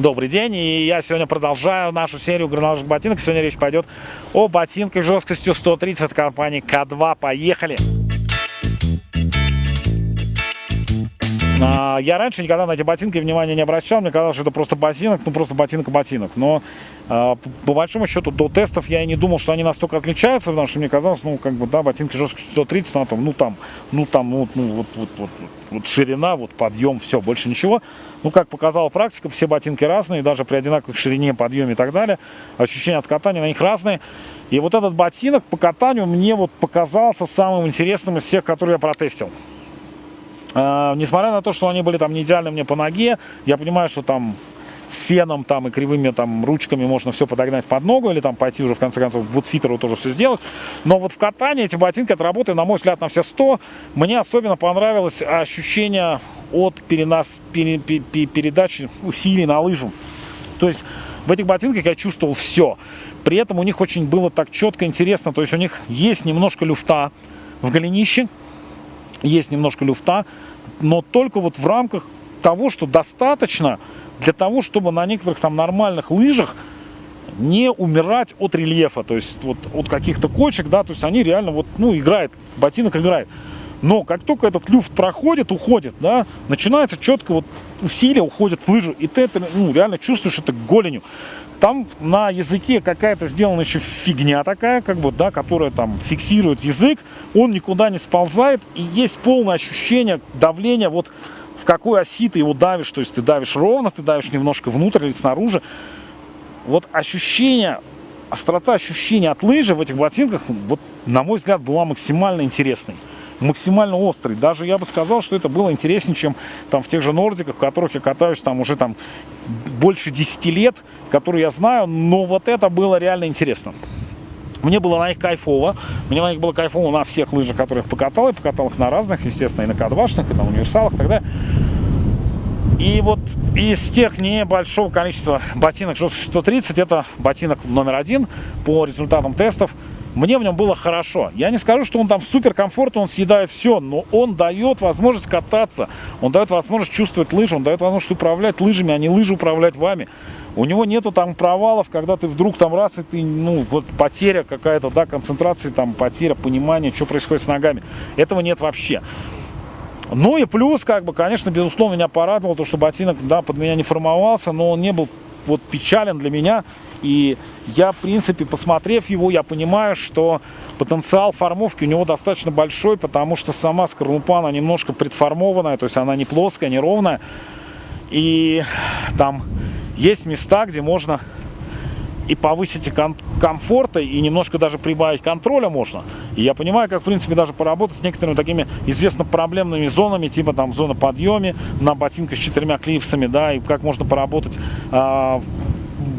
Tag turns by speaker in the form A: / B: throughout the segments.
A: Добрый день, и я сегодня продолжаю нашу серию горнолыжных ботинок. Сегодня речь пойдет о ботинках жесткостью 130 от компании К2. Поехали! Я раньше никогда на эти ботинки внимания не обращал, мне казалось, что это просто ботинок, ну просто ботинок и ботинок. Но а, по большому счету до тестов я и не думал, что они настолько отличаются, потому что мне казалось, ну как бы, да, ботинки жесткостью 130, ну там, ну там, ну там, ну, ну вот, вот, вот, вот ширина, вот подъем, все, больше ничего. Ну как показала практика, все ботинки разные, даже при одинаковой ширине, подъеме и так далее. Ощущения от катания на них разные. И вот этот ботинок по катанию мне вот показался самым интересным из всех, которые я протестил. А, несмотря на то, что они были там не идеальны мне по ноге, я понимаю, что там с феном там и кривыми там ручками можно все подогнать под ногу или там пойти уже в конце концов бутфитеру тоже все сделать. Но вот в катании эти ботинки отработали, на мой взгляд, на все 100. Мне особенно понравилось ощущение от перенос, пере, пере, передачи усилий на лыжу. То есть в этих ботинках я чувствовал все. При этом у них очень было так четко интересно. То есть у них есть немножко люфта в голенище, есть немножко люфта, но только вот в рамках того, что достаточно для того, чтобы на некоторых там нормальных лыжах не умирать от рельефа, то есть вот от каких-то кочек, да, то есть они реально вот, ну, играет, ботинок играет. Но как только этот люфт проходит, уходит, да, начинается четко вот усилие уходит в лыжу, и ты это, ну, реально чувствуешь это голенью. Там на языке какая-то сделана еще фигня такая, как бы, да, которая там фиксирует язык, он никуда не сползает, и есть полное ощущение давления, вот в какой оси ты его давишь, то есть ты давишь ровно, ты давишь немножко внутрь или снаружи. Вот ощущение, острота ощущения от лыжи в этих ботинках, вот, на мой взгляд, была максимально интересной максимально острый. Даже я бы сказал, что это было интереснее, чем там в тех же Нордиках, в которых я катаюсь там уже там больше 10 лет, которые я знаю, но вот это было реально интересно. Мне было на них кайфово. Мне на них было кайфово на всех лыжах, которых покатал. Я покатал их на разных, естественно, и на кадвашных, и на универсалах, и так далее. И вот из тех небольшого количества ботинок 130, это ботинок номер один по результатам тестов. Мне в нем было хорошо. Я не скажу, что он там супер комфортно, он съедает все, но он дает возможность кататься, он дает возможность чувствовать лыжи, он дает возможность управлять лыжами, а не лыжи управлять вами. У него нету там провалов, когда ты вдруг там раз, и ты, ну, вот потеря какая-то, да, концентрации, там, потеря понимания, что происходит с ногами. Этого нет вообще. Ну и плюс, как бы, конечно, безусловно, меня порадовало то, что ботинок, да, под меня не формовался, но он не был вот печален для меня. И я, в принципе, посмотрев его, я понимаю, что потенциал формовки у него достаточно большой, потому что сама скорлупа, она немножко предформованная, то есть она не плоская, не ровная. И там есть места, где можно и повысить ком комфорта, и немножко даже прибавить контроля можно. И я понимаю, как, в принципе, даже поработать с некоторыми такими известно проблемными зонами, типа там зона подъеме на ботинках с четырьмя клипсами, да, и как можно поработать а,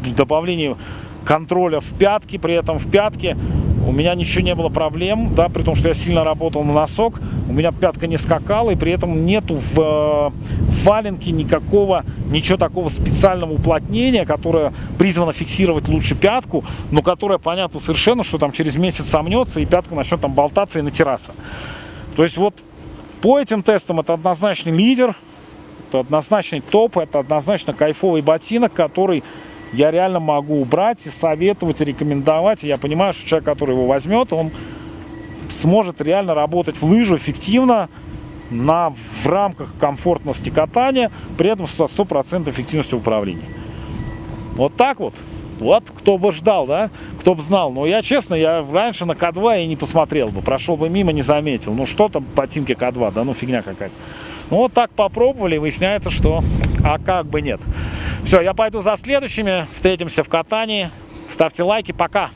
A: в добавлении контроля в пятки, при этом в пятке у меня ничего не было проблем, да, при том, что я сильно работал на носок, у меня пятка не скакала, и при этом нету в, в валенке никакого, ничего такого специального уплотнения, которое призвано фиксировать лучше пятку, но которое понятно совершенно, что там через месяц сомнется, и пятка начнет там болтаться и натираться. То есть вот по этим тестам это однозначный лидер, это однозначный топ, это однозначно кайфовый ботинок, который я реально могу убрать и советовать, и рекомендовать. И я понимаю, что человек, который его возьмет, он сможет реально работать в лыжу эффективно, на, в рамках комфортности катания, при этом со 100% эффективностью управления. Вот так вот. Вот кто бы ждал, да? Кто бы знал. Но я, честно, я раньше на К2 и не посмотрел бы. Прошел бы мимо, не заметил. Ну, что там ботинки К2, да? Ну, фигня какая-то. Ну, вот так попробовали, выясняется, что а как бы нет. Все, я пойду за следующими. Встретимся в катании. Ставьте лайки. Пока.